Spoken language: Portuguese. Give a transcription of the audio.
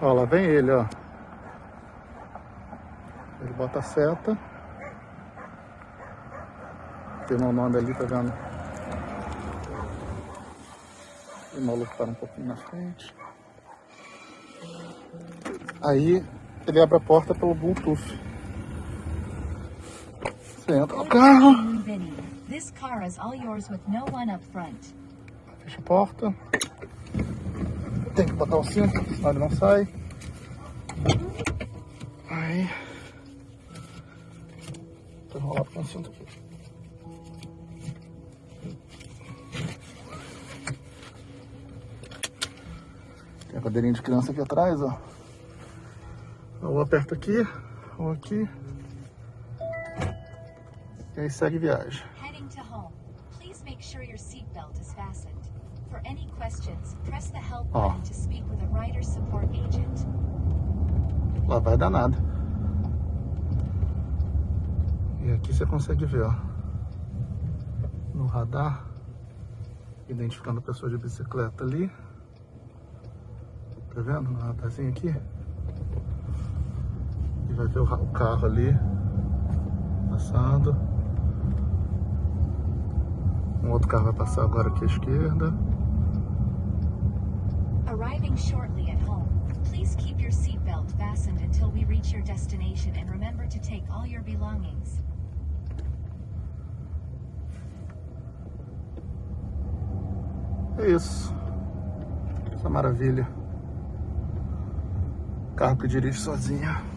Ó, lá vem ele, ó. Ele bota a seta. Tem uma onda ali, tá vendo? O maluco para um pouquinho na frente. Aí ele abre a porta pelo Bluetooth. Você entra no carro. Fecha a porta. Tem que botar o cinto, senão ele não sai. Aí. Vou enrolar com o cinto aqui. Tem a cadeirinha de criança aqui atrás, ó. Ou aperta aqui, ou aqui. E aí segue viagem. Heading to home. Please make sure your seatbelt is fastened. For any questions, press the help button Lá vai dar nada. E aqui você consegue ver, ó. No radar. Identificando a pessoa de bicicleta ali. Tá vendo? No radarzinho aqui. E vai ver o carro ali. Passando. Um outro carro vai passar agora aqui à esquerda. Arriving shortly at home. Please keep your seatbelt fastened until we reach your destination and remember to take all your belongings. É isso. Essa maravilha. Carro que dirige sozinho.